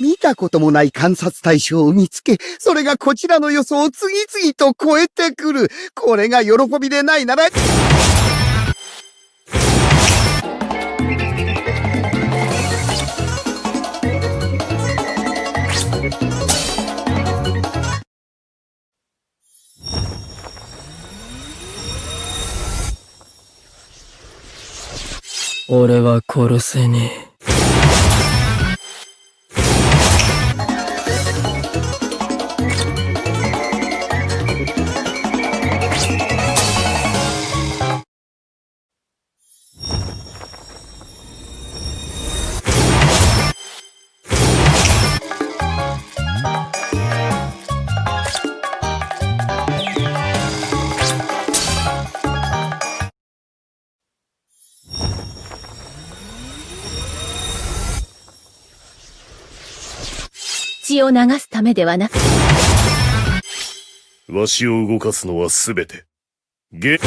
見たこともない観察対象を見つけ、それがこちらの予想を次々と超えてくる。これが喜びでないなら、俺は殺せねえ。血を流すためではなく、わしを動かすのは全て。ゲッ、